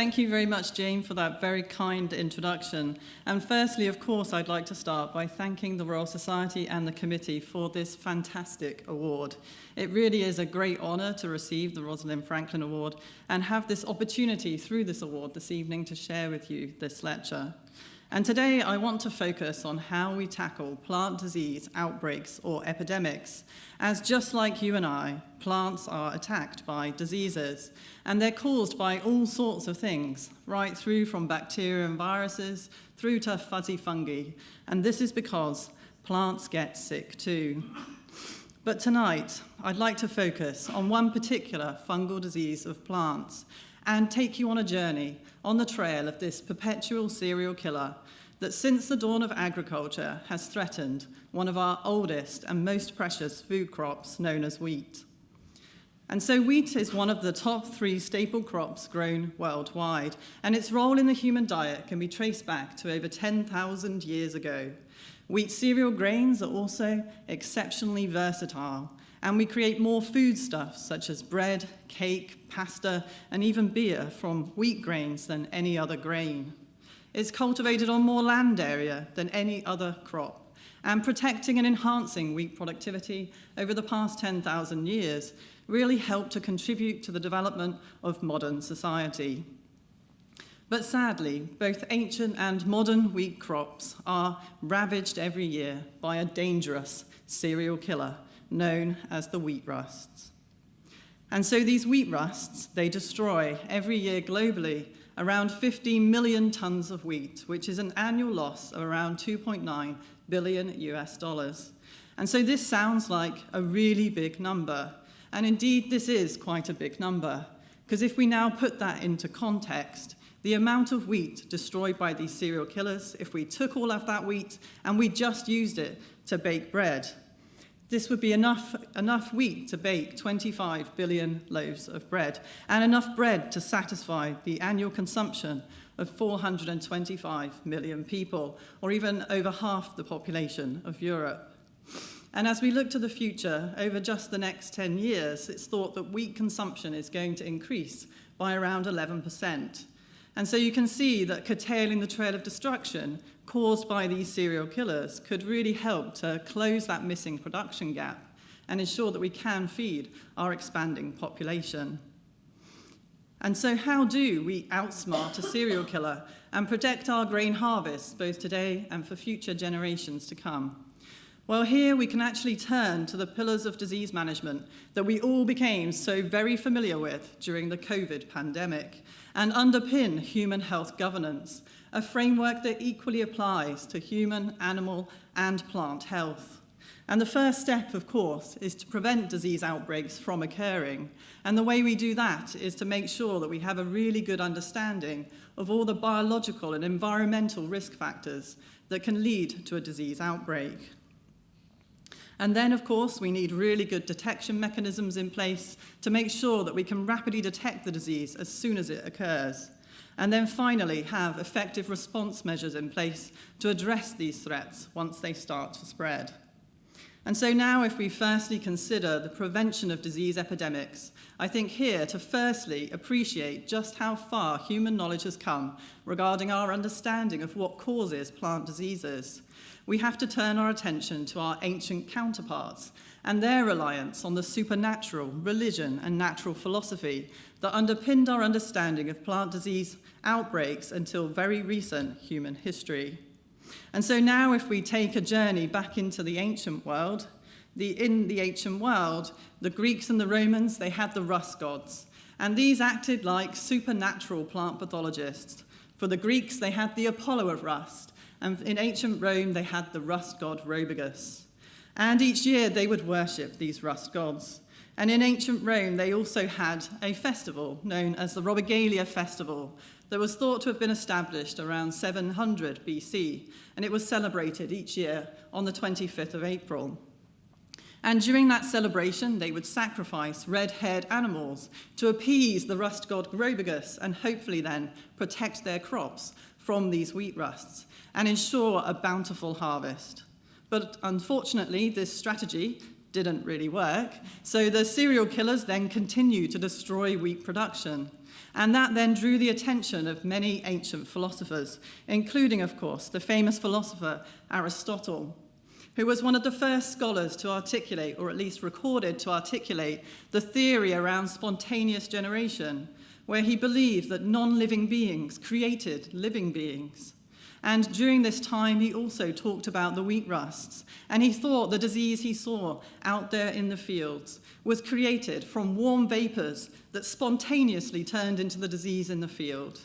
Thank you very much, Jane, for that very kind introduction. And firstly, of course, I'd like to start by thanking the Royal Society and the committee for this fantastic award. It really is a great honour to receive the Rosalind Franklin Award and have this opportunity through this award this evening to share with you this lecture. And today I want to focus on how we tackle plant disease outbreaks or epidemics, as just like you and I, plants are attacked by diseases, and they're caused by all sorts of things, right through from bacteria and viruses, through to fuzzy fungi, and this is because plants get sick too. But tonight, I'd like to focus on one particular fungal disease of plants and take you on a journey on the trail of this perpetual serial killer that since the dawn of agriculture has threatened one of our oldest and most precious food crops known as wheat. And so wheat is one of the top three staple crops grown worldwide, and its role in the human diet can be traced back to over 10,000 years ago. Wheat cereal grains are also exceptionally versatile, and we create more foodstuffs such as bread, cake, pasta, and even beer from wheat grains than any other grain. It's cultivated on more land area than any other crop, and protecting and enhancing wheat productivity over the past 10,000 years really helped to contribute to the development of modern society. But sadly, both ancient and modern wheat crops are ravaged every year by a dangerous serial killer known as the wheat rusts. And so these wheat rusts, they destroy every year globally around 15 million tons of wheat, which is an annual loss of around 2.9 billion US dollars. And so this sounds like a really big number. And indeed, this is quite a big number, because if we now put that into context, the amount of wheat destroyed by these serial killers, if we took all of that wheat and we just used it to bake bread, this would be enough, enough wheat to bake 25 billion loaves of bread and enough bread to satisfy the annual consumption of 425 million people, or even over half the population of Europe. And as we look to the future, over just the next 10 years, it's thought that wheat consumption is going to increase by around 11%. And so you can see that curtailing the trail of destruction caused by these serial killers could really help to close that missing production gap and ensure that we can feed our expanding population. And so how do we outsmart a serial killer and protect our grain harvests both today and for future generations to come? Well, here we can actually turn to the pillars of disease management that we all became so very familiar with during the COVID pandemic and underpin human health governance a framework that equally applies to human, animal, and plant health. And the first step, of course, is to prevent disease outbreaks from occurring. And the way we do that is to make sure that we have a really good understanding of all the biological and environmental risk factors that can lead to a disease outbreak. And then, of course, we need really good detection mechanisms in place to make sure that we can rapidly detect the disease as soon as it occurs. And then finally, have effective response measures in place to address these threats once they start to spread. And so now if we firstly consider the prevention of disease epidemics, I think here to firstly appreciate just how far human knowledge has come regarding our understanding of what causes plant diseases. We have to turn our attention to our ancient counterparts and their reliance on the supernatural, religion and natural philosophy that underpinned our understanding of plant disease outbreaks until very recent human history. And so now if we take a journey back into the ancient world, the, in the ancient world, the Greeks and the Romans, they had the rust gods. And these acted like supernatural plant pathologists. For the Greeks, they had the Apollo of rust. And in ancient Rome, they had the rust god Robigus. And each year they would worship these rust gods. And in ancient Rome, they also had a festival known as the Robigalia Festival, that was thought to have been established around 700 BC, and it was celebrated each year on the 25th of April. And during that celebration, they would sacrifice red-haired animals to appease the rust god Robigus and hopefully then protect their crops from these wheat rusts and ensure a bountiful harvest. But unfortunately, this strategy didn't really work, so the serial killers then continued to destroy wheat production. And that then drew the attention of many ancient philosophers, including, of course, the famous philosopher Aristotle, who was one of the first scholars to articulate, or at least recorded to articulate, the theory around spontaneous generation, where he believed that non-living beings created living beings. And during this time, he also talked about the wheat rusts, and he thought the disease he saw out there in the fields was created from warm vapors that spontaneously turned into the disease in the field.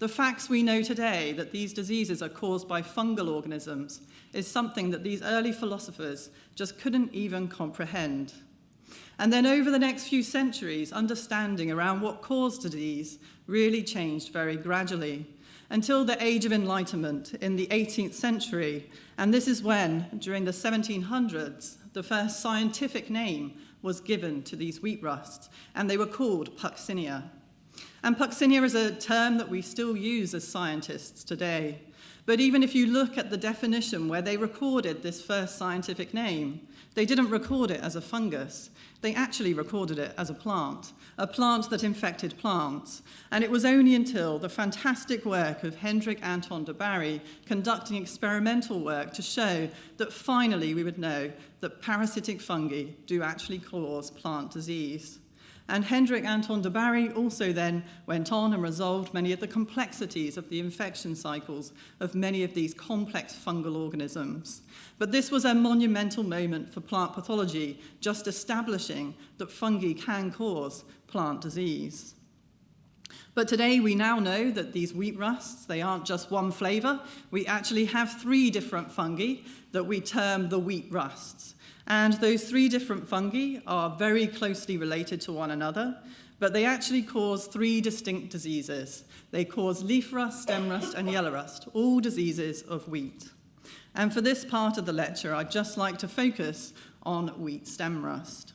The facts we know today that these diseases are caused by fungal organisms is something that these early philosophers just couldn't even comprehend. And then over the next few centuries, understanding around what caused disease really changed very gradually until the Age of Enlightenment in the 18th century. And this is when, during the 1700s, the first scientific name was given to these wheat rusts, and they were called Puccinia. And Puccinia is a term that we still use as scientists today. But even if you look at the definition where they recorded this first scientific name, they didn't record it as a fungus. They actually recorded it as a plant, a plant that infected plants. And it was only until the fantastic work of Hendrik Anton de Bary conducting experimental work to show that finally we would know that parasitic fungi do actually cause plant disease. And Hendrik Anton de Bary also then went on and resolved many of the complexities of the infection cycles of many of these complex fungal organisms. But this was a monumental moment for plant pathology, just establishing that fungi can cause plant disease. But today we now know that these wheat rusts, they aren't just one flavor. We actually have three different fungi that we term the wheat rusts. And those three different fungi are very closely related to one another, but they actually cause three distinct diseases. They cause leaf rust, stem rust, and yellow rust, all diseases of wheat. And for this part of the lecture, I'd just like to focus on wheat stem rust.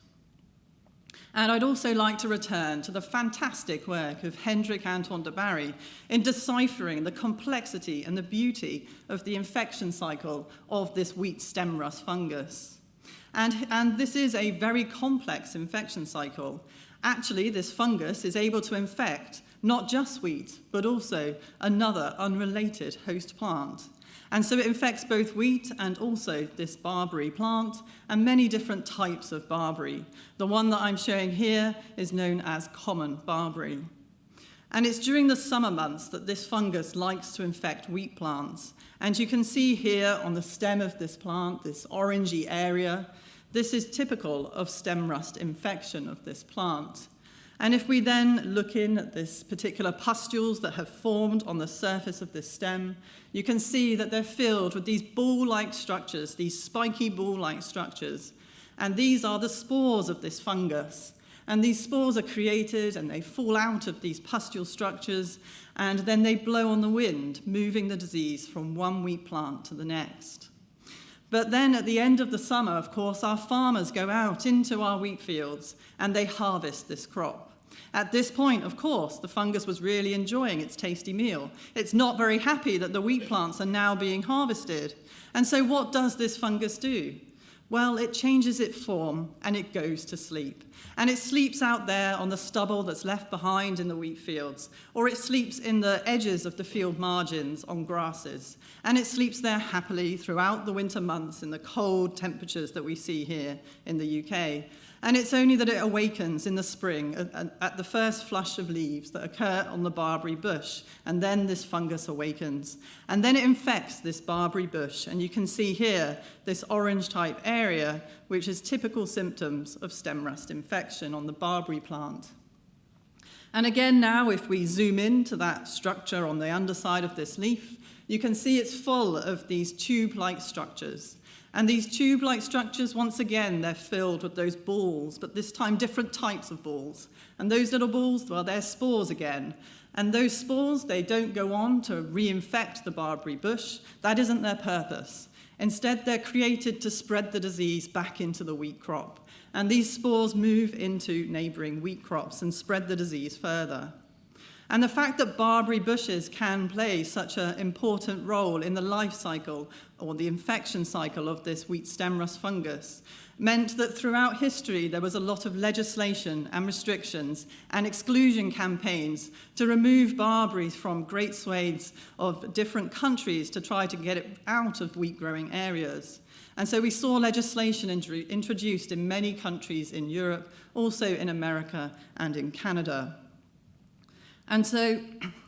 And I'd also like to return to the fantastic work of Hendrik Anton de Bary in deciphering the complexity and the beauty of the infection cycle of this wheat stem rust fungus. And, and this is a very complex infection cycle. Actually, this fungus is able to infect not just wheat, but also another unrelated host plant. And so it infects both wheat and also this barberry plant and many different types of barberry. The one that I'm showing here is known as common barberry. And it's during the summer months that this fungus likes to infect wheat plants. And you can see here on the stem of this plant, this orangey area, this is typical of stem rust infection of this plant. And if we then look in at this particular pustules that have formed on the surface of this stem, you can see that they're filled with these ball-like structures, these spiky ball-like structures. And these are the spores of this fungus. And these spores are created and they fall out of these pustule structures and then they blow on the wind, moving the disease from one wheat plant to the next. But then at the end of the summer, of course, our farmers go out into our wheat fields and they harvest this crop. At this point, of course, the fungus was really enjoying its tasty meal. It's not very happy that the wheat plants are now being harvested. And so what does this fungus do? Well, it changes its form and it goes to sleep. And it sleeps out there on the stubble that's left behind in the wheat fields, or it sleeps in the edges of the field margins on grasses. And it sleeps there happily throughout the winter months in the cold temperatures that we see here in the UK. And it's only that it awakens in the spring at, the first flush of leaves that occur on the barberry bush, and then this fungus awakens. And then it infects this barberry bush, and you can see here this orange type area, which is typical symptoms of stem rust infection on the barberry plant. And again now, if we zoom in to that structure on the underside of this leaf, you can see it's full of these tube-like structures. And these tube-like structures, once again, they're filled with those balls, but this time different types of balls. And those little balls, well, they're spores again. And those spores, they don't go on to reinfect the barberry bush. That isn't their purpose. Instead, they're created to spread the disease back into the wheat crop. And these spores move into neighboring wheat crops and spread the disease further. And the fact that barberry bushes can play such an important role in the life cycle or the infection cycle of this wheat stem rust fungus meant that throughout history there was a lot of legislation and restrictions and exclusion campaigns to remove barberries from great swathes of different countries to try to get it out of wheat growing areas. And so we saw legislation introduced in many countries in Europe, also in America and in Canada. And so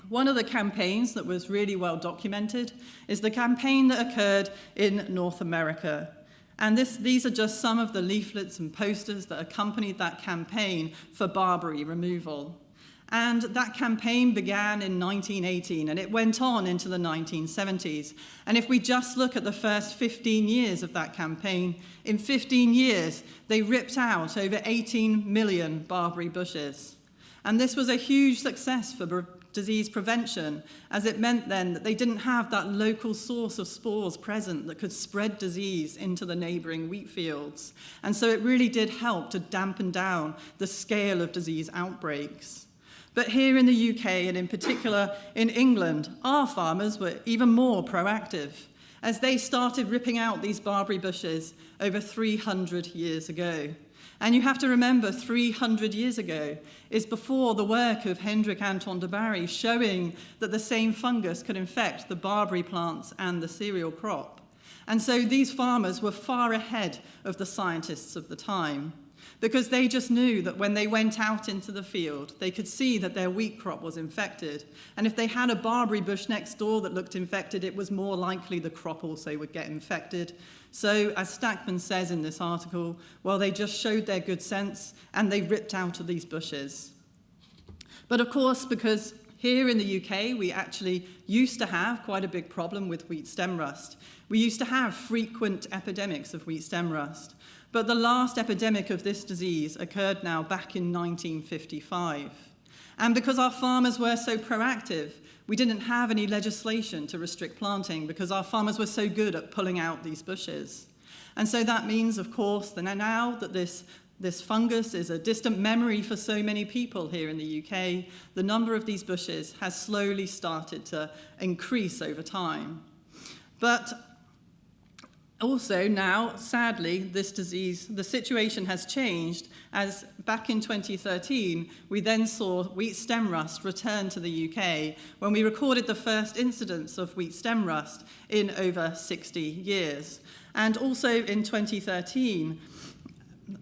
one of the campaigns that was really well documented is the campaign that occurred in North America and this, these are just some of the leaflets and posters that accompanied that campaign for Barberry removal. And that campaign began in 1918 and it went on into the 1970s. And if we just look at the first 15 years of that campaign, in 15 years, they ripped out over 18 million barberry bushes. And this was a huge success for disease prevention, as it meant then that they didn't have that local source of spores present that could spread disease into the neighbouring wheat fields. And so it really did help to dampen down the scale of disease outbreaks. But here in the UK, and in particular in England, our farmers were even more proactive as they started ripping out these barberry bushes over 300 years ago. And you have to remember 300 years ago is before the work of Hendrik Anton de Bary showing that the same fungus could infect the barberry plants and the cereal crop. And so these farmers were far ahead of the scientists of the time because they just knew that when they went out into the field, they could see that their wheat crop was infected. And if they had a barberry bush next door that looked infected, it was more likely the crop also would get infected. So, as Stakman says in this article, well, they just showed their good sense and they ripped out of these bushes. But of course, because here in the UK, we actually used to have quite a big problem with wheat stem rust. We used to have frequent epidemics of wheat stem rust. But the last epidemic of this disease occurred now back in 1955. And because our farmers were so proactive, we didn't have any legislation to restrict planting because our farmers were so good at pulling out these bushes. And so that means, of course, that now that this, this fungus is a distant memory for so many people here in the UK, the number of these bushes has slowly started to increase over time. But also now, sadly, this disease, the situation has changed as back in 2013, we then saw wheat stem rust return to the UK when we recorded the first incidence of wheat stem rust in over 60 years. And also in 2013,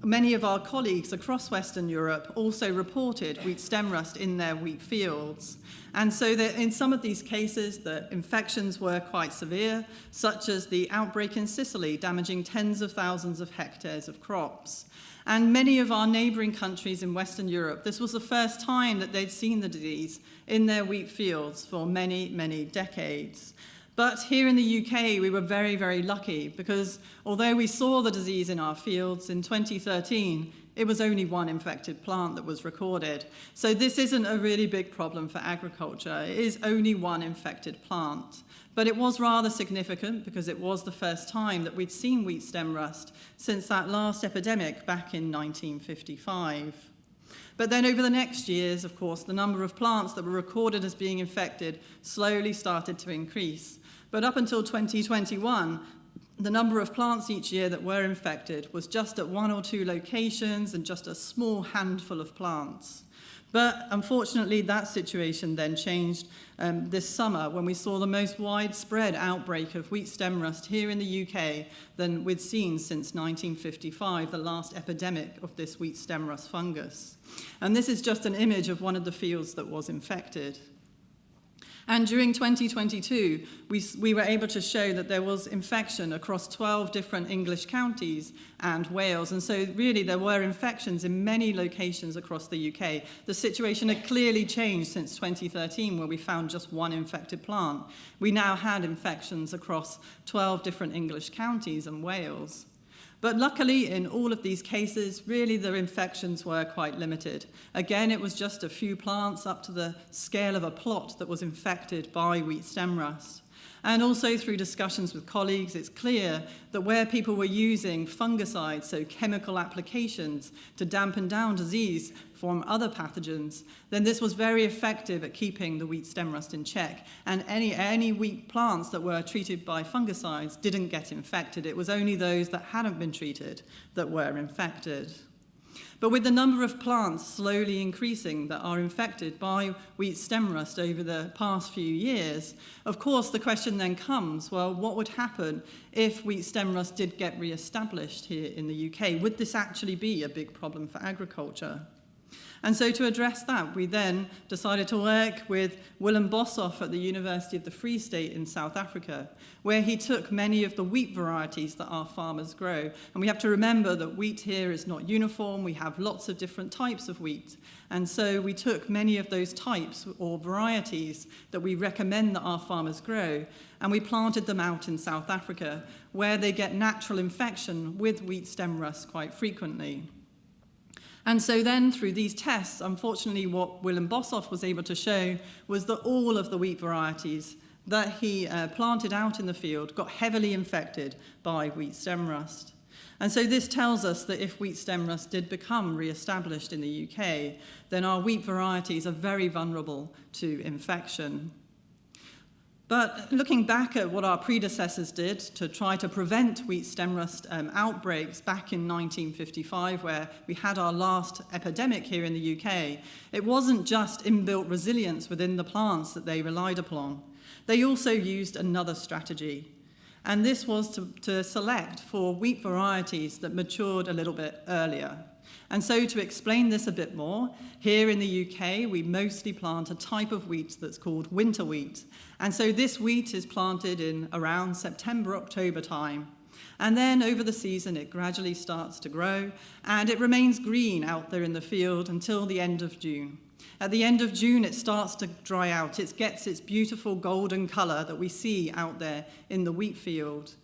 many of our colleagues across Western Europe also reported wheat stem rust in their wheat fields. And so that in some of these cases, the infections were quite severe, such as the outbreak in Sicily, damaging tens of thousands of hectares of crops. And many of our neighbouring countries in Western Europe, this was the first time that they'd seen the disease in their wheat fields for many, many decades. But here in the UK, we were very, very lucky because although we saw the disease in our fields in 2013, it was only one infected plant that was recorded. So this isn't a really big problem for agriculture. It is only one infected plant. But it was rather significant because it was the first time that we'd seen wheat stem rust since that last epidemic back in 1955. But then over the next years, of course, the number of plants that were recorded as being infected slowly started to increase. But up until 2021, the number of plants each year that were infected was just at one or two locations and just a small handful of plants. But unfortunately, that situation then changed um, this summer when we saw the most widespread outbreak of wheat stem rust here in the UK than we'd seen since 1955, the last epidemic of this wheat stem rust fungus. And this is just an image of one of the fields that was infected. And during 2022, we, we were able to show that there was infection across 12 different English counties and Wales. And so really there were infections in many locations across the UK. The situation had clearly changed since 2013 where we found just one infected plant. We now had infections across 12 different English counties and Wales. But luckily, in all of these cases, really the infections were quite limited. Again, it was just a few plants up to the scale of a plot that was infected by wheat stem rust. And also through discussions with colleagues, it's clear that where people were using fungicides, so chemical applications, to dampen down disease from other pathogens, then this was very effective at keeping the wheat stem rust in check. And any, any wheat plants that were treated by fungicides didn't get infected. It was only those that hadn't been treated that were infected. But with the number of plants slowly increasing that are infected by wheat stem rust over the past few years, of course the question then comes, well, what would happen if wheat stem rust did get re-established here in the UK? Would this actually be a big problem for agriculture? And so to address that, we then decided to work with Willem Boshoff at the University of the Free State in South Africa, where he took many of the wheat varieties that our farmers grow. And we have to remember that wheat here is not uniform. We have lots of different types of wheat. And so we took many of those types or varieties that we recommend that our farmers grow, and we planted them out in South Africa, where they get natural infection with wheat stem rust quite frequently. And so then through these tests, unfortunately what Willem Boshoff was able to show was that all of the wheat varieties that he uh, planted out in the field got heavily infected by wheat stem rust. And so this tells us that if wheat stem rust did become re-established in the UK, then our wheat varieties are very vulnerable to infection. But looking back at what our predecessors did to try to prevent wheat stem rust um, outbreaks back in 1955, where we had our last epidemic here in the UK, it wasn't just inbuilt resilience within the plants that they relied upon. They also used another strategy, and this was to, to select for wheat varieties that matured a little bit earlier. And so to explain this a bit more, here in the UK, we mostly plant a type of wheat that's called winter wheat. And so this wheat is planted in around September, October time. And then over the season, it gradually starts to grow and it remains green out there in the field until the end of June. At the end of June, it starts to dry out. It gets its beautiful golden color that we see out there in the wheat field.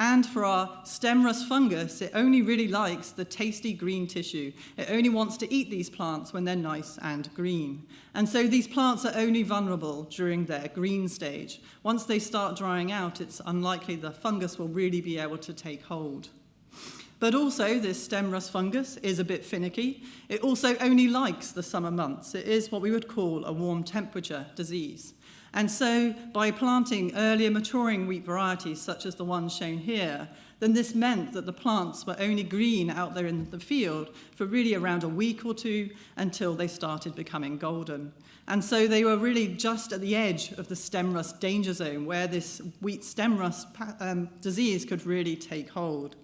And for our stem rust fungus, it only really likes the tasty green tissue. It only wants to eat these plants when they're nice and green. And so these plants are only vulnerable during their green stage. Once they start drying out, it's unlikely the fungus will really be able to take hold. But also, this stem rust fungus is a bit finicky. It also only likes the summer months. It is what we would call a warm temperature disease. And so by planting earlier maturing wheat varieties, such as the ones shown here, then this meant that the plants were only green out there in the field for really around a week or two until they started becoming golden. And so they were really just at the edge of the stem rust danger zone where this wheat stem rust um, disease could really take hold.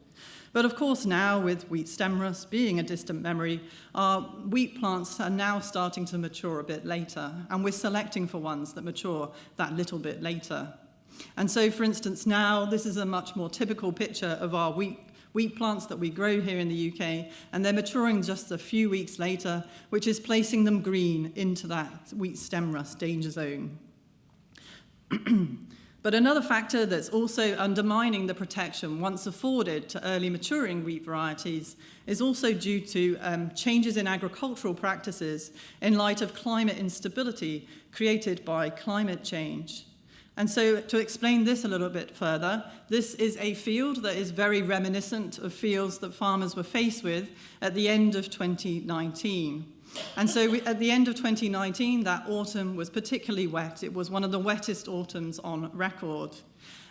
But of course now, with wheat stem rust being a distant memory, our wheat plants are now starting to mature a bit later, and we're selecting for ones that mature that little bit later. And so, for instance, now this is a much more typical picture of our wheat wheat plants that we grow here in the UK, and they're maturing just a few weeks later, which is placing them green into that wheat stem rust danger zone. But another factor that's also undermining the protection once afforded to early maturing wheat varieties is also due to um, changes in agricultural practices in light of climate instability created by climate change. And so to explain this a little bit further, this is a field that is very reminiscent of fields that farmers were faced with at the end of 2019. And so we, at the end of 2019, that autumn was particularly wet. It was one of the wettest autumns on record.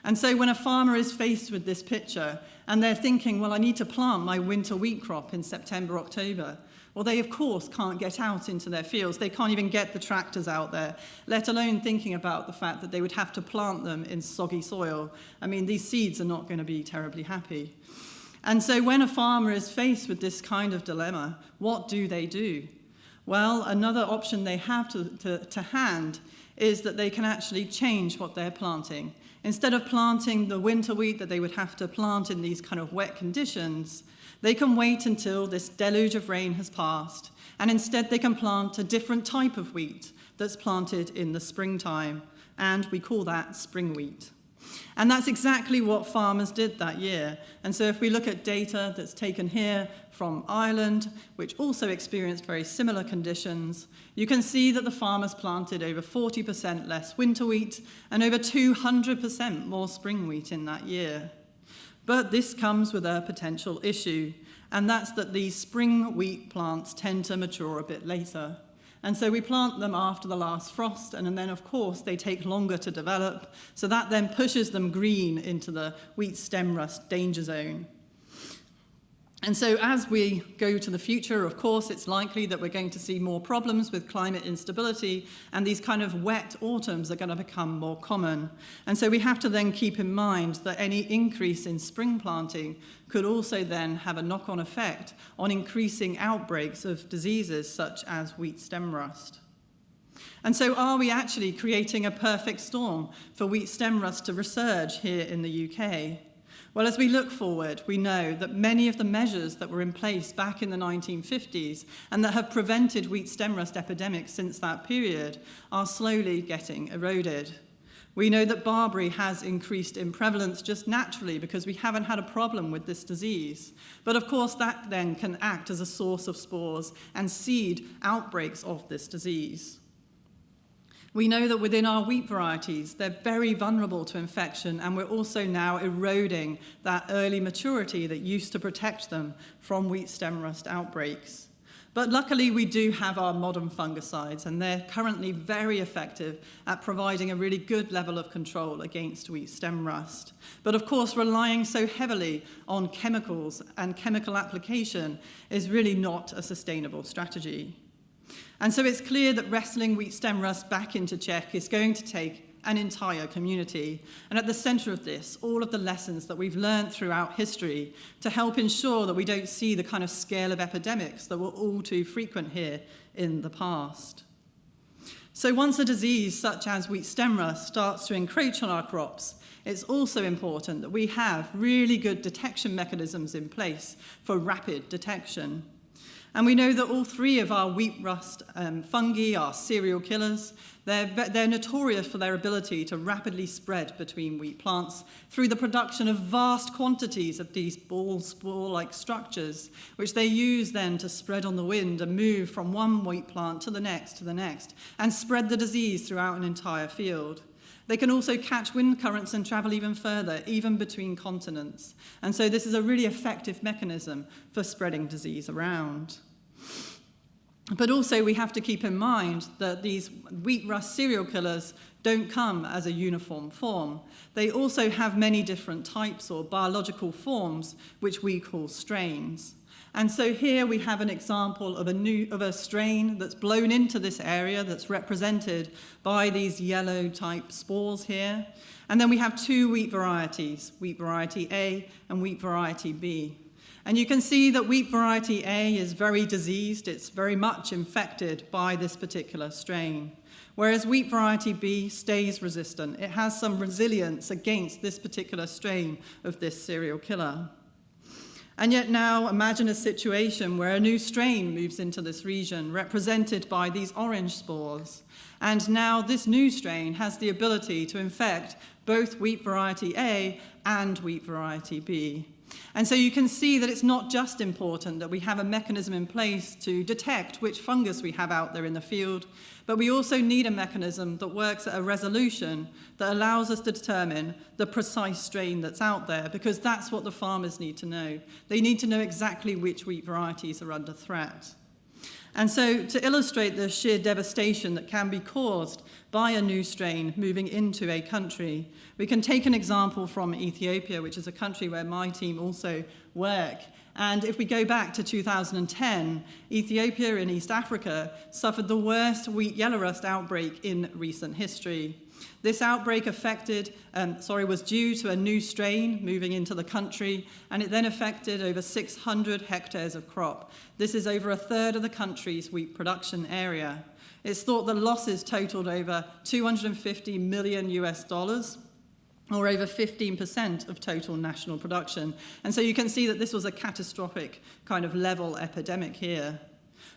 And so when a farmer is faced with this picture and they're thinking, well, I need to plant my winter wheat crop in September, October, well, they of course can't get out into their fields. They can't even get the tractors out there, let alone thinking about the fact that they would have to plant them in soggy soil. I mean, these seeds are not going to be terribly happy. And so when a farmer is faced with this kind of dilemma, what do they do? Well, another option they have to, to, to hand is that they can actually change what they're planting. Instead of planting the winter wheat that they would have to plant in these kind of wet conditions, they can wait until this deluge of rain has passed, and instead they can plant a different type of wheat that's planted in the springtime, and we call that spring wheat. And that's exactly what farmers did that year. And so if we look at data that's taken here from Ireland, which also experienced very similar conditions, you can see that the farmers planted over 40% less winter wheat and over 200% more spring wheat in that year. But this comes with a potential issue, and that's that these spring wheat plants tend to mature a bit later. And so we plant them after the last frost, and then, of course, they take longer to develop. So that then pushes them green into the wheat stem rust danger zone. And so as we go to the future, of course, it's likely that we're going to see more problems with climate instability and these kind of wet autumns are going to become more common. And so we have to then keep in mind that any increase in spring planting could also then have a knock-on effect on increasing outbreaks of diseases such as wheat stem rust. And so are we actually creating a perfect storm for wheat stem rust to resurge here in the UK? Well, as we look forward, we know that many of the measures that were in place back in the 1950s and that have prevented wheat stem rust epidemics since that period are slowly getting eroded. We know that barberry has increased in prevalence just naturally because we haven't had a problem with this disease. But of course, that then can act as a source of spores and seed outbreaks of this disease. We know that within our wheat varieties, they're very vulnerable to infection, and we're also now eroding that early maturity that used to protect them from wheat stem rust outbreaks. But luckily, we do have our modern fungicides, and they're currently very effective at providing a really good level of control against wheat stem rust. But of course, relying so heavily on chemicals and chemical application is really not a sustainable strategy. And so it's clear that wrestling wheat stem rust back into check is going to take an entire community. And at the centre of this, all of the lessons that we've learned throughout history to help ensure that we don't see the kind of scale of epidemics that were all too frequent here in the past. So once a disease such as wheat stem rust starts to encroach on our crops, it's also important that we have really good detection mechanisms in place for rapid detection. And we know that all three of our wheat rust um, fungi are serial killers. They're, they're notorious for their ability to rapidly spread between wheat plants through the production of vast quantities of these ball spore-like structures, which they use then to spread on the wind and move from one wheat plant to the next to the next, and spread the disease throughout an entire field. They can also catch wind currents and travel even further, even between continents. And so this is a really effective mechanism for spreading disease around. But also we have to keep in mind that these wheat rust serial killers don't come as a uniform form. They also have many different types or biological forms, which we call strains. And so here we have an example of a, new, of a strain that's blown into this area that's represented by these yellow type spores here. And then we have two wheat varieties, wheat variety A and wheat variety B. And you can see that wheat variety A is very diseased. It's very much infected by this particular strain. Whereas wheat variety B stays resistant. It has some resilience against this particular strain of this serial killer. And yet now imagine a situation where a new strain moves into this region, represented by these orange spores. And now this new strain has the ability to infect both wheat variety A and wheat variety B. And so you can see that it's not just important that we have a mechanism in place to detect which fungus we have out there in the field, but we also need a mechanism that works at a resolution that allows us to determine the precise strain that's out there, because that's what the farmers need to know. They need to know exactly which wheat varieties are under threat. And so to illustrate the sheer devastation that can be caused by a new strain moving into a country, we can take an example from Ethiopia, which is a country where my team also work. And if we go back to 2010, Ethiopia in East Africa suffered the worst wheat yellow rust outbreak in recent history. This outbreak affected, um, sorry, was due to a new strain moving into the country, and it then affected over 600 hectares of crop. This is over a third of the country's wheat production area. It's thought the losses totaled over 250 million US dollars, or over 15% of total national production. And so you can see that this was a catastrophic kind of level epidemic here.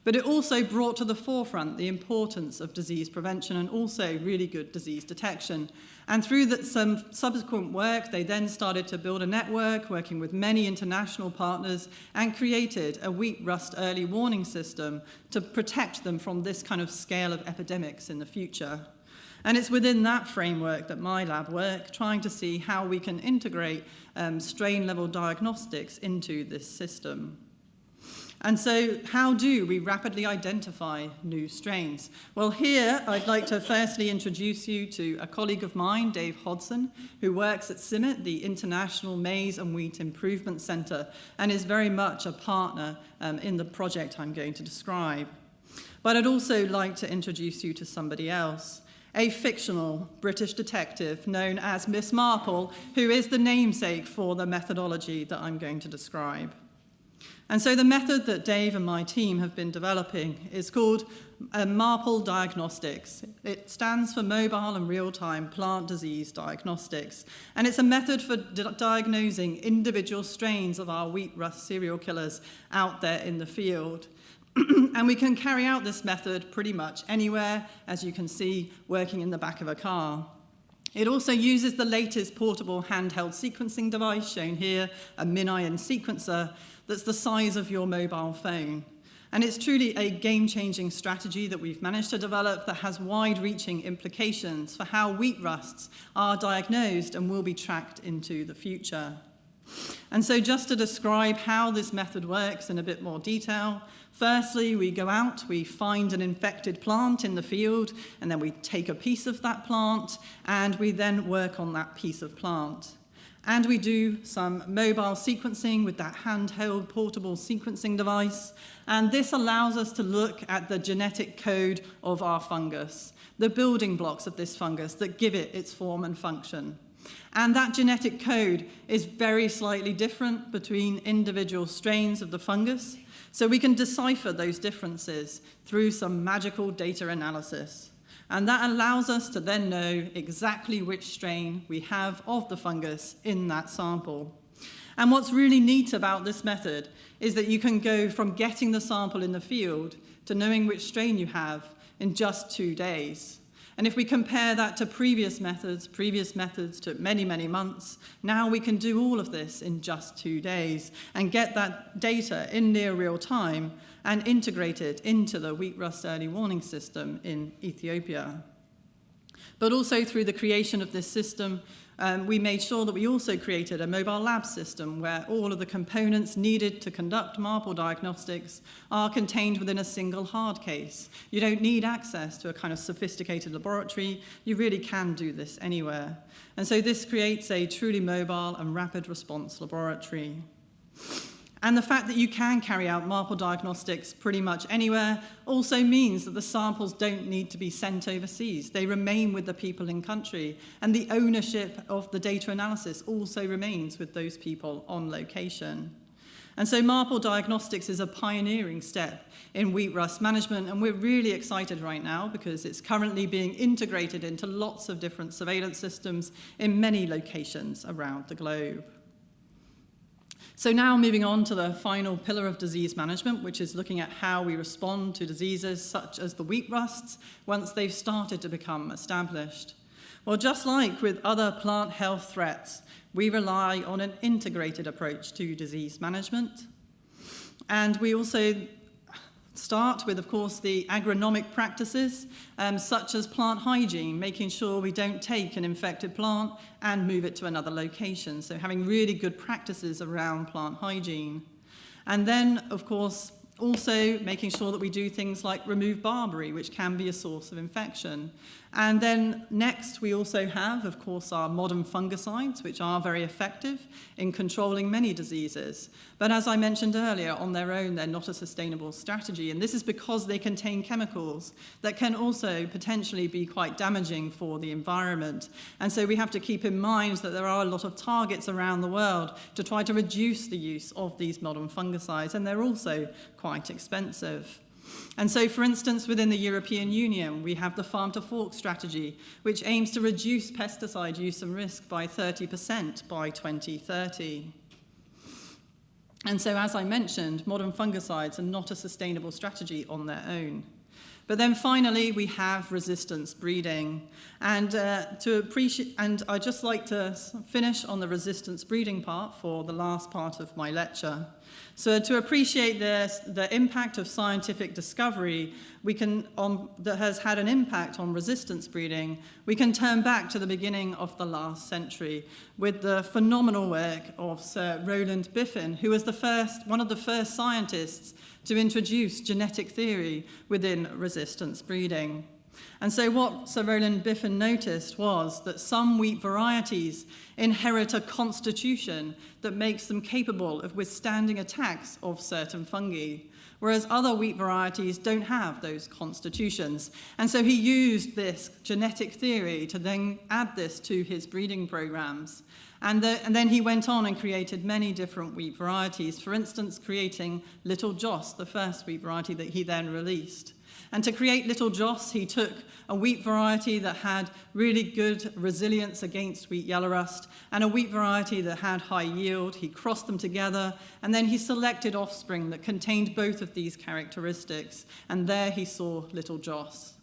But it also brought to the forefront the importance of disease prevention and also really good disease detection. And through some subsequent work, they then started to build a network working with many international partners and created a wheat rust early warning system to protect them from this kind of scale of epidemics in the future. And it's within that framework that my lab work, trying to see how we can integrate um, strain level diagnostics into this system. And so how do we rapidly identify new strains? Well, here I'd like to firstly introduce you to a colleague of mine, Dave Hodson, who works at CIMMYT, the International Maize and Wheat Improvement Centre, and is very much a partner um, in the project I'm going to describe. But I'd also like to introduce you to somebody else a fictional British detective known as Miss Marple, who is the namesake for the methodology that I'm going to describe. And so the method that Dave and my team have been developing is called uh, MARPLE Diagnostics. It stands for Mobile and Real-Time Plant Disease Diagnostics. And it's a method for di diagnosing individual strains of our wheat rust serial killers out there in the field. and we can carry out this method pretty much anywhere, as you can see, working in the back of a car. It also uses the latest portable handheld sequencing device, shown here, a MinION sequencer, that's the size of your mobile phone. And it's truly a game-changing strategy that we've managed to develop that has wide-reaching implications for how wheat rusts are diagnosed and will be tracked into the future. And so just to describe how this method works in a bit more detail, firstly, we go out, we find an infected plant in the field, and then we take a piece of that plant, and we then work on that piece of plant. And we do some mobile sequencing with that handheld portable sequencing device. And this allows us to look at the genetic code of our fungus, the building blocks of this fungus that give it its form and function. And that genetic code is very slightly different between individual strains of the fungus. So we can decipher those differences through some magical data analysis. And that allows us to then know exactly which strain we have of the fungus in that sample. And what's really neat about this method is that you can go from getting the sample in the field to knowing which strain you have in just two days. And if we compare that to previous methods, previous methods took many, many months, now we can do all of this in just two days and get that data in near real time and integrate it into the wheat rust early warning system in Ethiopia. But also through the creation of this system, um, we made sure that we also created a mobile lab system where all of the components needed to conduct MARPLE diagnostics are contained within a single hard case. You don't need access to a kind of sophisticated laboratory. You really can do this anywhere. And so this creates a truly mobile and rapid response laboratory. And the fact that you can carry out MARPLE diagnostics pretty much anywhere also means that the samples don't need to be sent overseas. They remain with the people in country. And the ownership of the data analysis also remains with those people on location. And so MARPLE Diagnostics is a pioneering step in wheat rust management, and we're really excited right now because it's currently being integrated into lots of different surveillance systems in many locations around the globe. So now moving on to the final pillar of disease management, which is looking at how we respond to diseases such as the wheat rusts once they've started to become established. Well, just like with other plant health threats, we rely on an integrated approach to disease management. And we also start with, of course, the agronomic practices, um, such as plant hygiene, making sure we don't take an infected plant and move it to another location. So having really good practices around plant hygiene. And then, of course, also making sure that we do things like remove barberry, which can be a source of infection. And then next, we also have, of course, our modern fungicides, which are very effective in controlling many diseases. But as I mentioned earlier, on their own, they're not a sustainable strategy. And this is because they contain chemicals that can also potentially be quite damaging for the environment. And so we have to keep in mind that there are a lot of targets around the world to try to reduce the use of these modern fungicides. And they're also quite expensive. And so, for instance, within the European Union, we have the farm to fork strategy, which aims to reduce pesticide use and risk by 30% by 2030. And so, as I mentioned, modern fungicides are not a sustainable strategy on their own. But then finally, we have resistance breeding. And, uh, to appreciate, and I'd just like to finish on the resistance breeding part for the last part of my lecture. So to appreciate this, the impact of scientific discovery we can, on, that has had an impact on resistance breeding, we can turn back to the beginning of the last century with the phenomenal work of Sir Rowland Biffen, who was the first, one of the first scientists to introduce genetic theory within resistance breeding. And so what Sir Rowland Biffen noticed was that some wheat varieties inherit a constitution that makes them capable of withstanding attacks of certain fungi, whereas other wheat varieties don't have those constitutions. And so he used this genetic theory to then add this to his breeding programs. And, the, and, then he went on and created many different wheat varieties, for instance, creating Little Joss, the first wheat variety that he then released. And to create Little Joss, he took a wheat variety that had really good resilience against wheat yellow rust and a wheat variety that had high yield. He crossed them together and then he selected offspring that contained both of these characteristics. And there he saw Little Joss.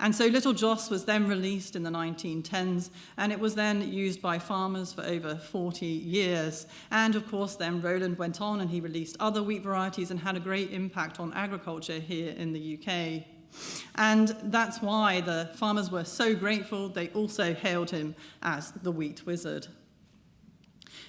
And so Little Joss was then released in the 1910s, and it was then used by farmers for over 40 years. And of course, then Rowland went on and he released other wheat varieties and had a great impact on agriculture here in the UK. And that's why the farmers were so grateful. They also hailed him as the wheat wizard.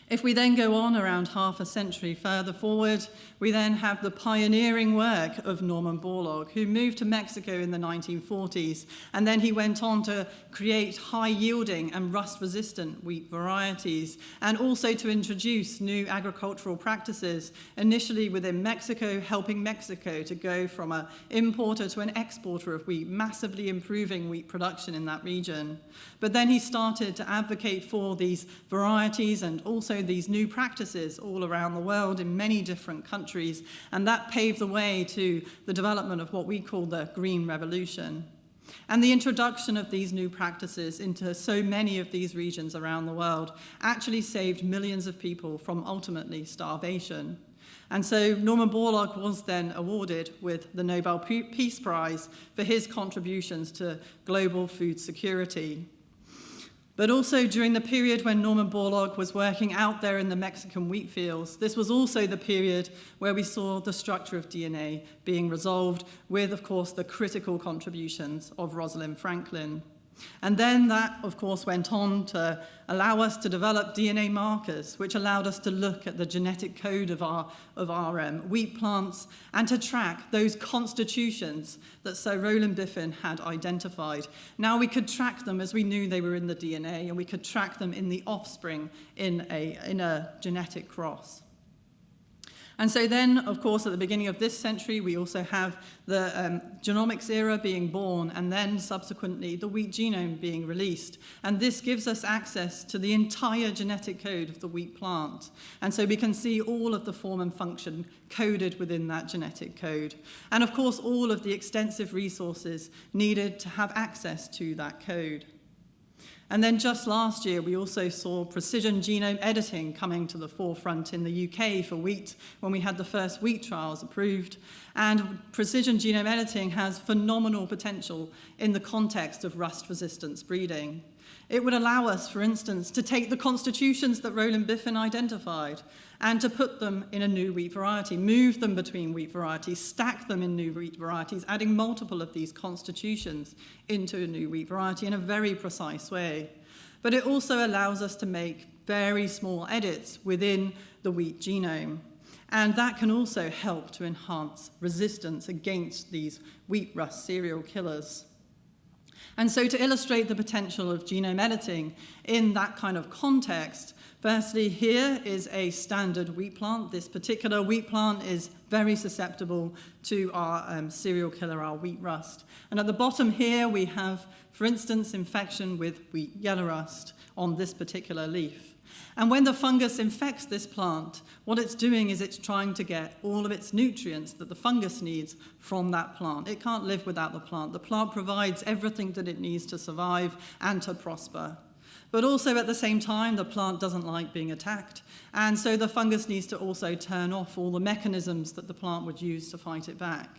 If we then go on around half a century further forward, we then have the pioneering work of Norman Borlaug, who moved to Mexico in the 1940s, and then he went on to create high-yielding and rust-resistant wheat varieties, and also to introduce new agricultural practices, initially within Mexico, helping Mexico to go from an importer to an exporter of wheat, massively improving wheat production in that region. But then he started to advocate for these varieties and also these new practices all around the world in many different countries and that paved the way to the development of what we call the Green Revolution. And the introduction of these new practices into so many of these regions around the world actually saved millions of people from ultimately starvation. And so Norman Borlaug was then awarded with the Nobel Peace Prize for his contributions to global food security. But also during the period when Norman Borlaug was working out there in the Mexican wheat fields, this was also the period where we saw the structure of DNA being resolved with, of course, the critical contributions of Rosalind Franklin. And then that, of course, went on to allow us to develop DNA markers, which allowed us to look at the genetic code of our, of our um, wheat plants and to track those constitutions that Sir Rowland Biffen had identified. Now we could track them as we knew they were in the DNA, and we could track them in the offspring in a, in a genetic cross. And so then, of course, at the beginning of this century, we also have the um, genomics era being born and then subsequently the wheat genome being released. And this gives us access to the entire genetic code of the wheat plant. And so we can see all of the form and function coded within that genetic code. And of course, all of the extensive resources needed to have access to that code. And then just last year, we also saw precision genome editing coming to the forefront in the UK for wheat when we had the first wheat trials approved. And precision genome editing has phenomenal potential in the context of rust resistance breeding. It would allow us, for instance, to take the constitutions that Rowland Biffen identified and to put them in a new wheat variety, move them between wheat varieties, stack them in new wheat varieties, adding multiple of these constitutions into a new wheat variety in a very precise way. But it also allows us to make very small edits within the wheat genome. And that can also help to enhance resistance against these wheat rust cereal killers. And so to illustrate the potential of genome editing in that kind of context, firstly, here is a standard wheat plant. This particular wheat plant is very susceptible to our um, serial killer, our wheat rust. And at the bottom here, we have, for instance, infection with wheat yellow rust on this particular leaf. And when the fungus infects this plant, what it's doing is it's trying to get all of its nutrients that the fungus needs from that plant. It can't live without the plant. The plant provides everything that it needs to survive and to prosper. But also at the same time, the plant doesn't like being attacked. And so the fungus needs to also turn off all the mechanisms that the plant would use to fight it back.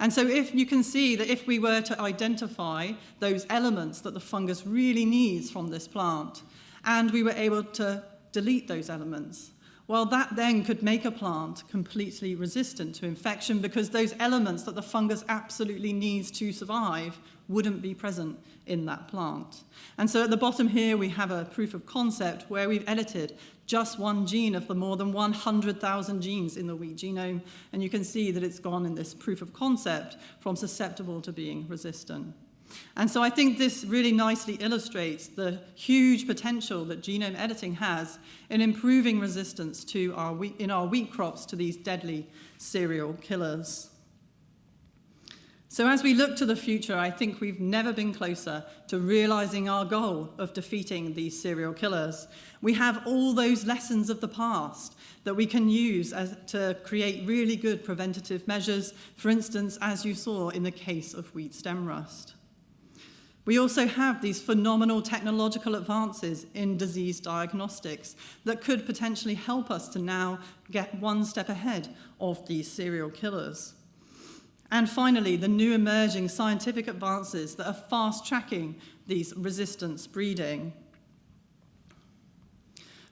And so if you can see that if we were to identify those elements that the fungus really needs from this plant, and we were able to delete those elements, well, that then could make a plant completely resistant to infection because those elements that the fungus absolutely needs to survive wouldn't be present in that plant. And so at the bottom here, we have a proof of concept where we've edited just one gene of the more than 100,000 genes in the wheat genome. And you can see that it's gone in this proof of concept from susceptible to being resistant. And so I think this really nicely illustrates the huge potential that genome editing has in improving resistance to our wheat, in our wheat crops to these deadly cereal killers. So as we look to the future, I think we've never been closer to realizing our goal of defeating these cereal killers. We have all those lessons of the past that we can use as, to create really good preventative measures, for instance, as you saw in the case of wheat stem rust. We also have these phenomenal technological advances in disease diagnostics that could potentially help us to now get one step ahead of these serial killers. And finally, the new emerging scientific advances that are fast tracking these resistance breeding.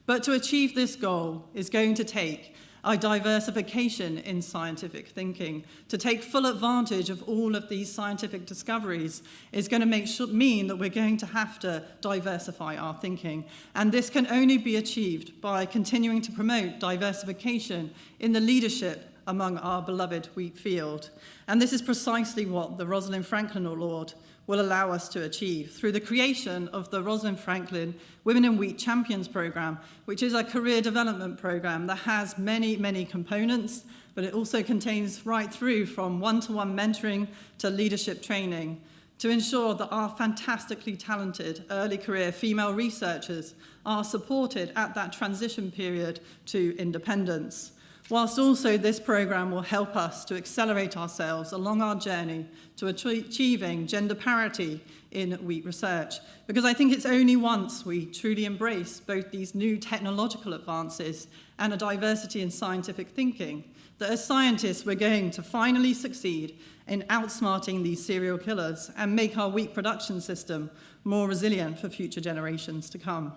But to achieve this goal is going to take diversification in scientific thinking. To take full advantage of all of these scientific discoveries is going to make sure, mean that we're going to have to diversify our thinking. And this can only be achieved by continuing to promote diversification in the leadership among our beloved wheat field. And this is precisely what the Rosalind Franklin Award will allow us to achieve through the creation of the Rosalind Franklin Women in Wheat Champions Program, which is a career development program that has many, many components, but it also contains right through from one-to-one -one mentoring to leadership training to ensure that our fantastically talented early career female researchers are supported at that transition period to independence whilst also this programme will help us to accelerate ourselves along our journey to achieving gender parity in wheat research. Because I think it's only once we truly embrace both these new technological advances and a diversity in scientific thinking that as scientists we're going to finally succeed in outsmarting these serial killers and make our wheat production system more resilient for future generations to come.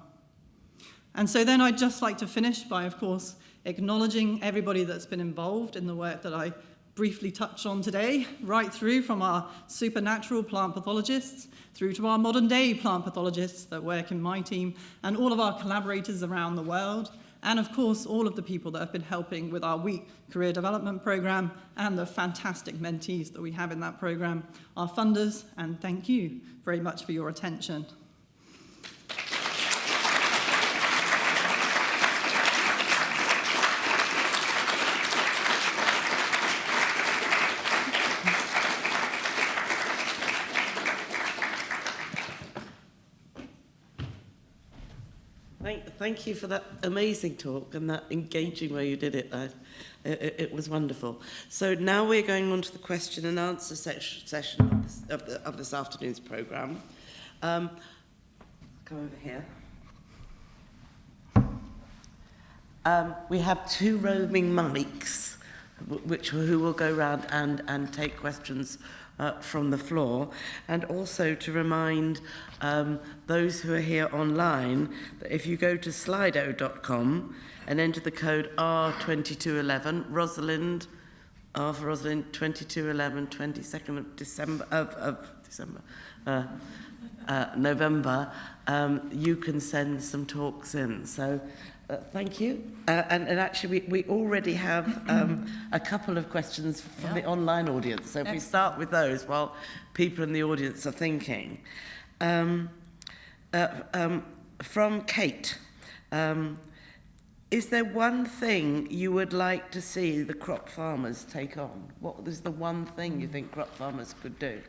And so then I'd just like to finish by, of course, acknowledging everybody that's been involved in the work that I briefly touched on today, right through from our supernatural plant pathologists through to our modern day plant pathologists that work in my team and all of our collaborators around the world and of course all of the people that have been helping with our wheat career development program and the fantastic mentees that we have in that program, our funders, and thank you very much for your attention. Thank you for that amazing talk and that engaging way you did it. I, it, it was wonderful. So now we're going on to the question and answer session of this, of, the, of this afternoon's programme. Um, come over here. Um, we have two roaming mics, which who will go around and, and take questions uh, from the floor, and also to remind um, those who are here online that if you go to slido.com and enter the code R2211, Rosalind, R for Rosalind, 2211, 22nd of December, of, of December, uh, uh, November, um, you can send some talks in. So Uh, thank you. Uh, and, and actually, we, we already have um, a couple of questions from yeah. the online audience. So if we start with those while people in the audience are thinking. Um, uh, um, from Kate, um, is there one thing you would like to see the crop farmers take on? What is the one thing you think crop farmers could do?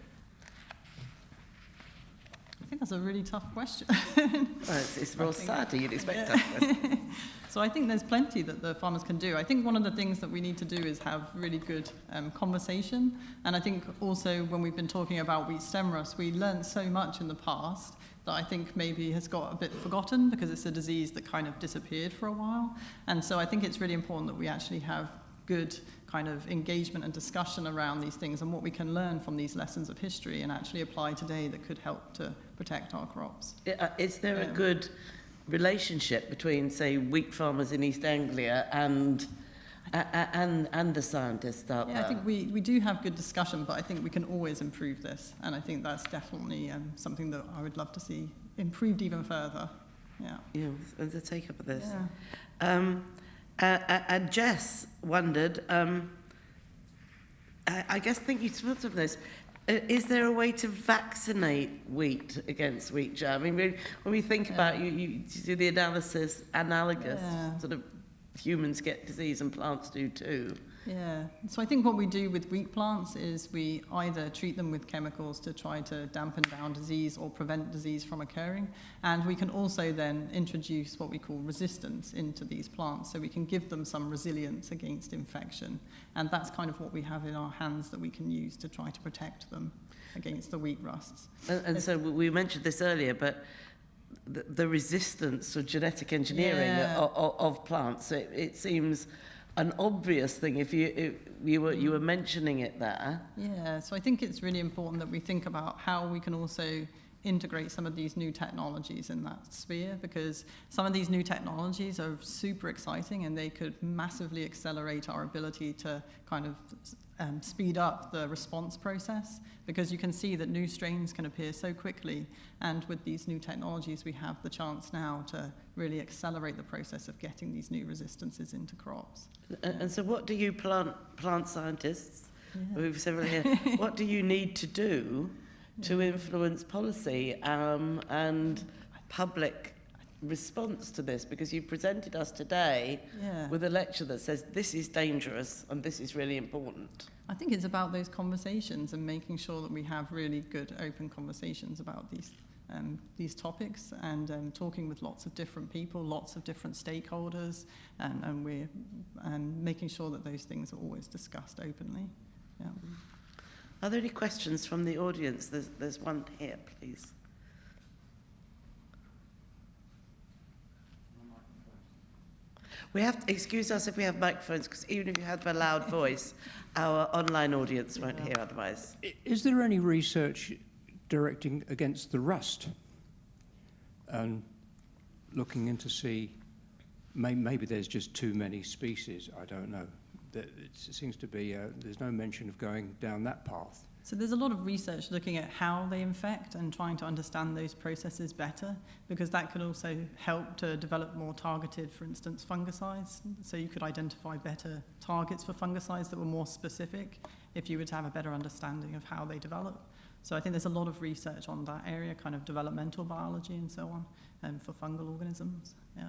Think that's a really tough question. well, it's, it's real sad. You'd expect. So I think there's plenty that the farmers can do. I think one of the things that we need to do is have really good um, conversation. And I think also when we've been talking about wheat stem rust, we learned so much in the past that I think maybe has got a bit forgotten because it's a disease that kind of disappeared for a while. And so I think it's really important that we actually have good kind of engagement and discussion around these things and what we can learn from these lessons of history and actually apply today that could help to protect our crops. Uh, Is there a good relationship between, say, wheat farmers in East Anglia and a- a- and and the scientists out Yeah, there? I think we, we do have good discussion, but I think we can always improve this. And I think that's definitely um, something that I would love to see improved even further. Yeah. Yeah, the take up of this. Yeah. Um, uh, uh, and Jess wondered, um, I, I guess thinking through of this, uh, Uh, is there a way to vaccinate wheat against wheat germ? I mean, when we think Yeah. about you, you, you do the analysis analogous, Yeah. sort of humans get disease and plants do too. Yeah. So I think what we do with wheat plants is we either treat them with chemicals to try to dampen down disease or prevent disease from occurring. And we can also then introduce what we call resistance into these plants so we can give them some resilience against infection. And that's kind of what we have in our hands that we can use to try to protect them against the wheat rusts. And, and so we mentioned this earlier, but the, the resistance of genetic engineering Yeah. of, of, of plants, it, it seems an obvious thing. If you if you were you were mentioning it there, Yeah, so I think it's really important that we think about how we can also integrate some of these new technologies in that sphere because some of these new technologies are super exciting and they could massively accelerate our ability to kind of um, speed up the response process because you can see that new strains can appear so quickly and with these new technologies we have the chance now to really accelerate the process of getting these new resistances into crops. and, and so what do you plant plant scientists? Yeah. We've several here. what do you need to do to influence policy um, and public response to this? Because you presented us today Yeah. with a lecture that says this is dangerous and this is really important. I think it's about those conversations and making sure that we have really good open conversations about these um, these topics and um, talking with lots of different people, lots of different stakeholders, and, and we're um, making sure that those things are always discussed openly. Yeah. Are there any questions from the audience? There's, there's one here, please. We have to excuse us if we have microphones, because even if you have a loud voice, our online audience won't hear otherwise. Is there any research directing against the rust? And looking into see, may, maybe there's just too many species, I don't know. That it seems to be, uh, there's no mention of going down that path. So there's a lot of research looking at how they infect and trying to understand those processes better because that could also help to develop more targeted, for instance, fungicides. So you could identify better targets for fungicides that were more specific if you were to have a better understanding of how they develop. So I think there's a lot of research on that area, kind of developmental biology and so on, um, for fungal organisms. Yeah.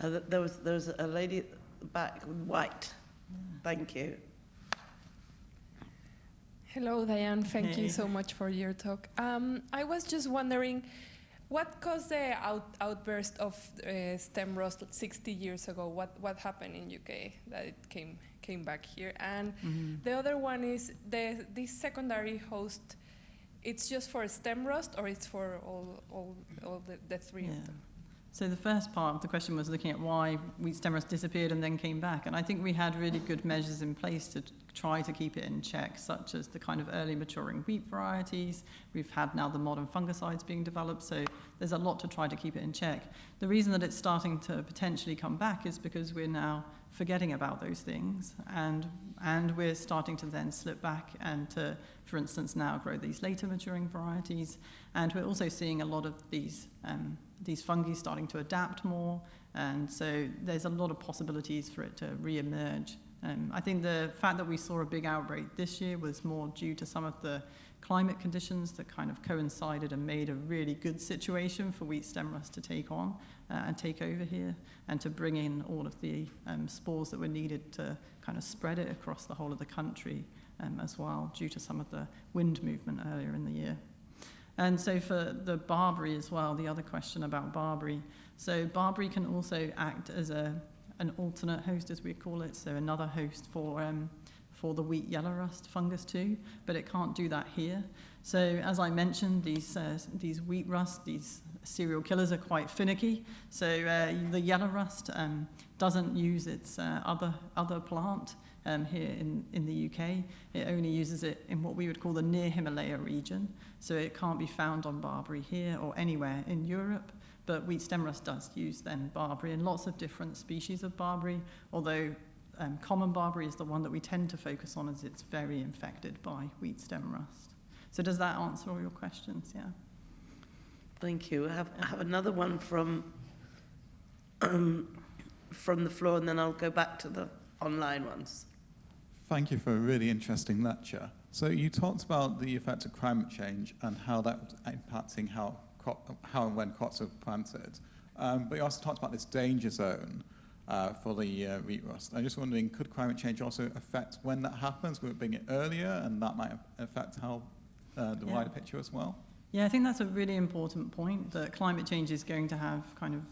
Uh, there, was, there was a lady at the back white. Thank you. Hello, Diane. Thank Hey. you so much for your talk. Um, I was just wondering, what caused the out, outburst of uh, stem rust 60 years ago? What what happened in UK that it came came back here? And the other one is the this secondary host. It's just for stem rust, or it's for all all all the, the three Yeah. of them? So the first part of the question was looking at why wheat stem rust disappeared and then came back. And I think we had really good measures in place to try to keep it in check, such as the kind of early maturing wheat varieties. We've had now the modern fungicides being developed, so there's a lot to try to keep it in check. The reason that it's starting to potentially come back is because we're now forgetting about those things and and we're starting to then slip back and to for instance now grow these later maturing varieties and we're also seeing a lot of these um, these fungi starting to adapt more and so there's a lot of possibilities for it to re-emerge um, I think the fact that we saw a big outbreak this year was more due to some of the climate conditions that kind of coincided and made a really good situation for wheat stem rust to take on uh, and take over here and to bring in all of the um, spores that were needed to kind of spread it across the whole of the country um, as well due to some of the wind movement earlier in the year. And so for the barberry as well, the other question about barberry. So barberry can also act as a, an alternate host, as we call it, so another host for, um, for the wheat yellow rust fungus too, but it can't do that here. So as I mentioned, these, uh, these wheat rust, these serial killers are quite finicky. So uh, the yellow rust um, doesn't use its uh, other, other plant um, here in, in the UK. It only uses it in what we would call the near Himalaya region. So it can't be found on barberry here or anywhere in Europe. But wheat stem rust does use then barberry and lots of different species of barberry, although um, common barberry is the one that we tend to focus on as it's very infected by wheat stem rust. So does that answer all your questions? Yeah. Thank you. I have, I have another one from, um, from the floor, and then I'll go back to the online ones. Thank you for a really interesting lecture. So you talked about the effect of climate change and how that was impacting how, crop, how and when crops are planted. Um, but you also talked about this danger zone uh, for the uh, wheat rust. I'm just wondering, could climate change also affect when that happens? Will it bring it earlier and that might affect how uh, the Yeah. wider picture as well? Yeah, I think that's a really important point that climate change is going to have kind of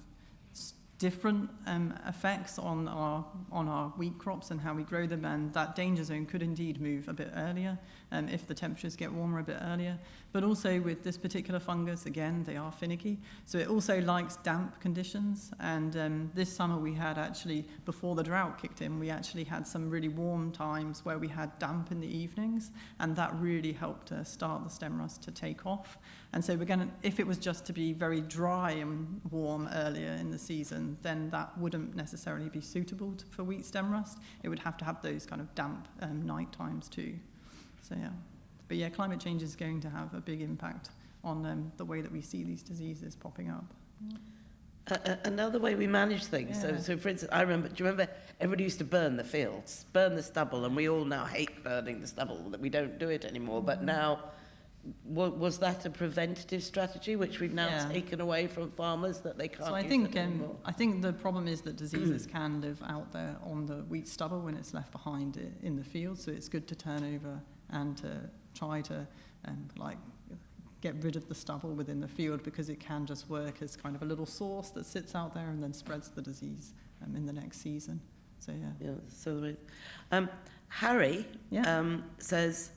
different um, effects on our on our wheat crops and how we grow them, and that danger zone could indeed move a bit earlier um, if the temperatures get warmer a bit earlier. But also with this particular fungus, again, they are finicky, so it also likes damp conditions. And um, this summer we had actually, before the drought kicked in, we actually had some really warm times where we had damp in the evenings, and that really helped to start the stem rust to take off. And so we're going to, if it was just to be very dry and warm earlier in the season, then that wouldn't necessarily be suitable to, for wheat stem rust. It would have to have those kind of damp um, night times too. So yeah, but yeah, climate change is going to have a big impact on um, the way that we see these diseases popping up. Uh, uh, another way we manage things. So, Yeah. so, for instance, I remember, do you remember everybody used to burn the fields, burn the stubble, and we all now hate burning the stubble, that we don't do it anymore. But now, wa- was that a preventative strategy which we've now Yeah. taken away from farmers that they can't So I think it um. I think the problem is that diseases can live out there on the wheat stubble when it's left behind in the field. So it's good to turn over and to try to um, like get rid of the stubble within the field because it can just work as kind of a little source that sits out there and then spreads the disease um, in the next season. So yeah. Yeah, so um, Harry Yeah. um, says,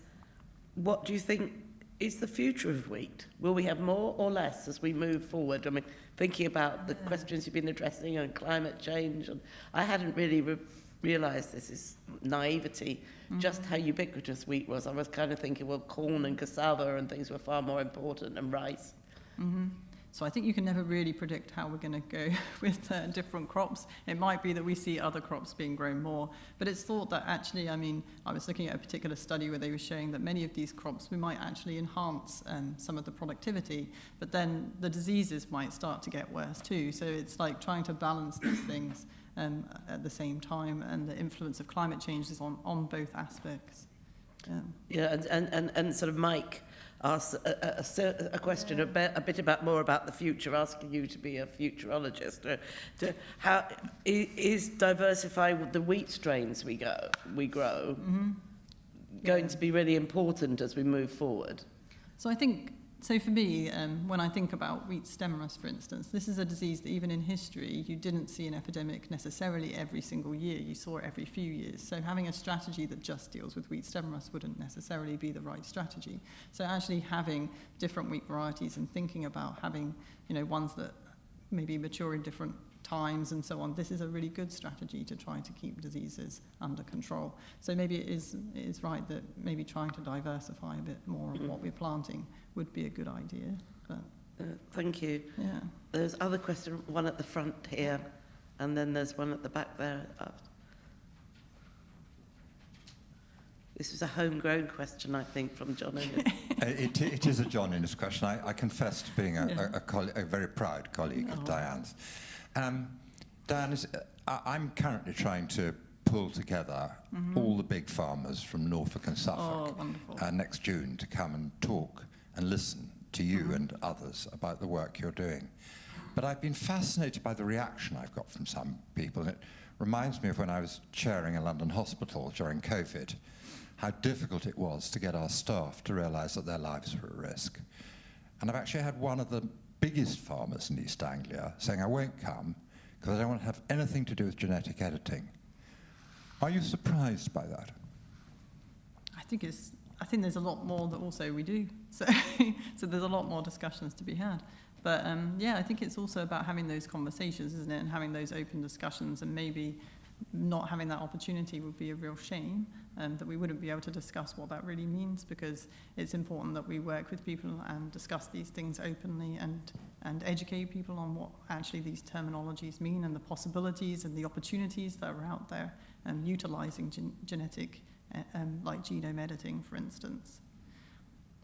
what do you think is the future of wheat? Will we have more or less as we move forward? I mean, thinking about the Yeah. questions you've been addressing on climate change, and I hadn't really re- realised this is naivety, just how ubiquitous wheat was. I was kind of thinking, well, corn and cassava and things were far more important, and rice. hmm So I think you can never really predict how we're going to go with uh, different crops. It might be that we see other crops being grown more, but it's thought that actually, I mean, I was looking at a particular study where they were showing that many of these crops we might actually enhance um, some of the productivity, but then the diseases might start to get worse too. So it's like trying to balance these things um, at the same time, and the influence of climate change is on, on both aspects. Yeah. Yeah, and, and, and, and sort of Mike asked a, a, a, question a, bit, a bit about more about the future, asking you to be a futurologist. Uh, to how is diversifying the wheat strains we go we grow Mm-hmm. going Yeah. to be really important as we move forward? So I think, so for me, um, when I think about wheat stem rust, for instance, this is a disease that even in history, you didn't see an epidemic necessarily every single year. You saw it every few years. So having a strategy that just deals with wheat stem rust wouldn't necessarily be the right strategy. So actually having different wheat varieties and thinking about having, you know, ones that maybe mature in different times and so on, this is a really good strategy to try to keep diseases under control. So maybe it is, it is right that maybe trying to diversify a bit more of what we're planting would be a good idea. But Uh, thank you. yeah, There's other question, one at the front here, and then there's one at the back there. This is a homegrown question, I think, from John Innes. Uh, It, it is a John Innes question. I, I confess to being a, Yeah. a, a, a very proud colleague of Oh. Diane's. Um, Diane, is, uh, I'm currently trying to pull together all the big farmers from Norfolk and Suffolk oh, uh, next June to come and talk and listen to you and others about the work you're doing. But I've been fascinated by the reaction I've got from some people. And it reminds me of when I was chairing a London hospital during COVID, how difficult it was to get our staff to realize that their lives were at risk. And I've actually had one of the biggest farmers in East Anglia saying, I won't come because I don't want to have anything to do with genetic editing. Are you surprised by that? I think it's, I think there's a lot more that also we do. So, so there's a lot more discussions to be had. But um, yeah, I think it's also about having those conversations, isn't it? And having those open discussions and maybe not having that opportunity would be a real shame and that we wouldn't be able to discuss what that really means because it's important that we work with people and discuss these things openly and, and educate people on what actually these terminologies mean and the possibilities and the opportunities that are out there and utilizing gen genetic, uh, um, like genome editing, for instance.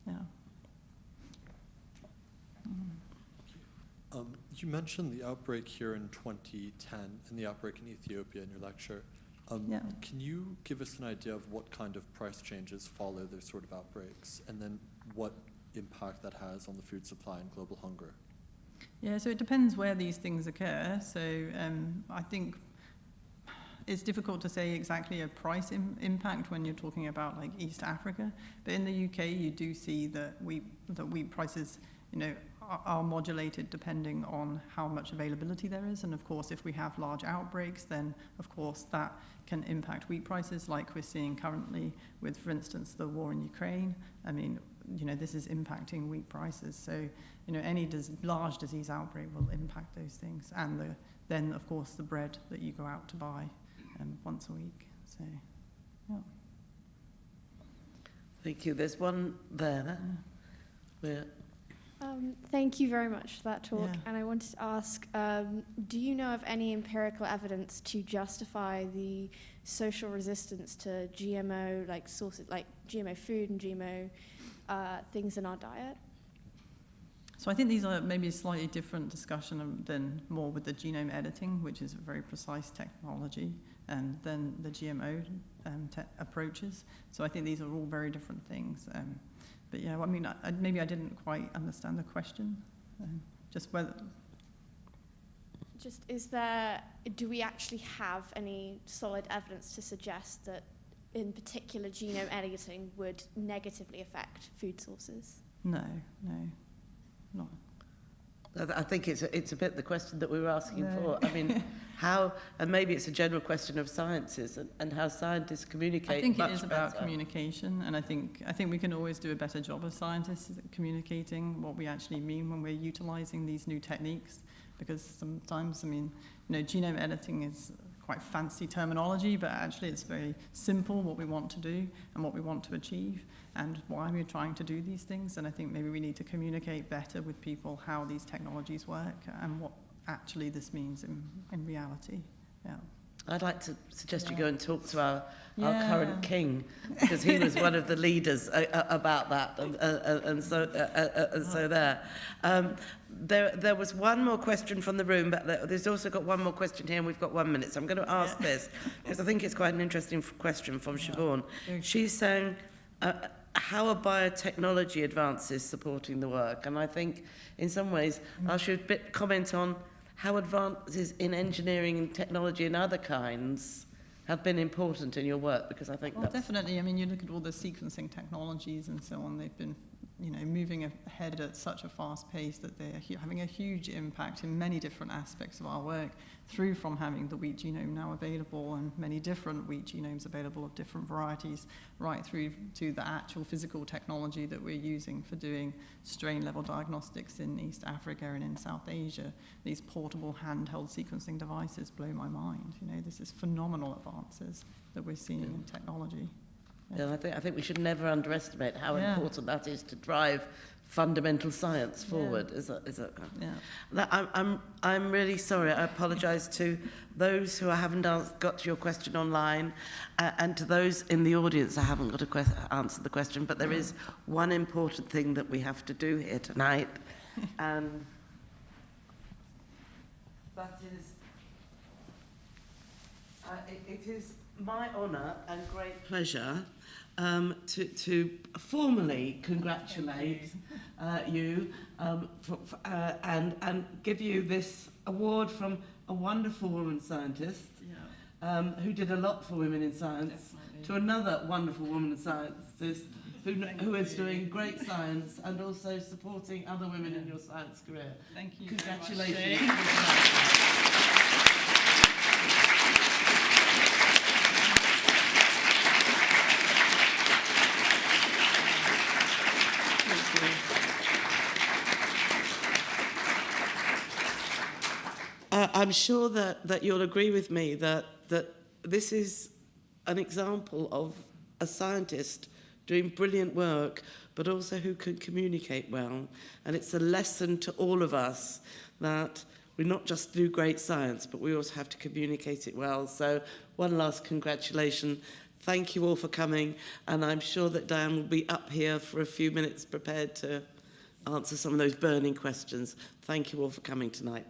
Yeah. Um, you mentioned the outbreak here in 2010 and the outbreak in Ethiopia in your lecture. Um, Yeah. Can you give us an idea of what kind of price changes follow those sort of outbreaks, and then what impact that has on the food supply and global hunger? Yeah, so it depends where these things occur. So um, I think it's difficult to say exactly a price Im- impact when you're talking about like East Africa. But in the UK, you do see that wheat that wheat prices, you know, are, modulated depending on how much availability there is. And of course, if we have large outbreaks, then of course that can impact wheat prices, like we're seeing currently with, for instance, the war in Ukraine. I mean, you know, this is impacting wheat prices. So, you know, any dis- large disease outbreak will impact those things. And the, then, of course, the bread that you go out to buy um, once a week. So, yeah. Thank you. There's one there. Where, Um, thank you very much for that talk. Yeah. And I wanted to ask um, do you know of any empirical evidence to justify the social resistance to GMO, like sources, like GMO food and GMO uh, things in our diet? So I think these are maybe a slightly different discussion um, than more with the genome editing, which is a very precise technology, and then the GMO um, approaches. So I think these are all very different things. Um, but yeah, well, I mean, I, maybe I didn't quite understand the question. Um, just whether, Just is there, do we actually have any solid evidence to suggest that in particular genome editing would negatively affect food sources? no, no, not. I think it's a, it's a bit the question that we were asking No. for. I mean, how, and maybe it's a general question of sciences and, and how scientists communicate I think it is about better. communication, and I think I think we can always do a better job as scientists communicating what we actually mean when we're utilizing these new techniques. Because sometimes, I mean, you know, genome editing is quite fancy terminology, but actually it's very simple what we want to do and what we want to achieve and why we're trying to do these things. And I think maybe we need to communicate better with people how these technologies work and what actually this means in, in reality. Yeah. I'd like to suggest you go and talk to our, Yeah. our current king, because he was one of the leaders uh, uh, about that, and, uh, uh, and so uh, and so there. Um, there. There was one more question from the room, but there- there's also got one more question here, and we've got one minute, so I'm going to ask Yeah. this, because I think it's quite an interesting question from Siobhan. She's saying, how are biotechnology advances supporting the work? And I think, in some ways, I should bit comment on how advances in engineering and technology and other kinds have been important in your work, because I think Well, definitely. I mean, you look at all the sequencing technologies and so on, they've been, you know, moving ahead at such a fast pace that they're having a huge impact in many different aspects of our work, through from having the wheat genome now available and many different wheat genomes available of different varieties, right through to the actual physical technology that we're using for doing strain level diagnostics in East Africa and in South Asia. These portable handheld sequencing devices blow my mind. You know, this is phenomenal advances that we're seeing in technology. Yeah, I think, I think we should never underestimate how Yeah. important that is to drive fundamental science forward. Is that, is that, Yeah. that, I'm, I'm, I'm really sorry. I apologise to those who I haven't got to your question online uh, and to those in the audience I haven't got a que- answered the question. But there is one important thing that we have to do here tonight. and that is uh, it, it is my honour and great pleasure um, to, to formally congratulate uh, you um, for, for, uh, and, and give you this award from a wonderful woman scientist Yeah. um, who did a lot for women in science to another wonderful woman scientist who, who is doing great science and also supporting other women in your science career. Thank you. Congratulations. Jane. uh, I'm sure that, that you'll agree with me that, that this is an example of a scientist doing brilliant work, but also who can communicate well. And it's a lesson to all of us that we not just do great science, but we also have to communicate it well. So one last congratulation. Thank you all for coming. And I'm sure that Diane will be up here for a few minutes prepared to answer some of those burning questions. Thank you all for coming tonight.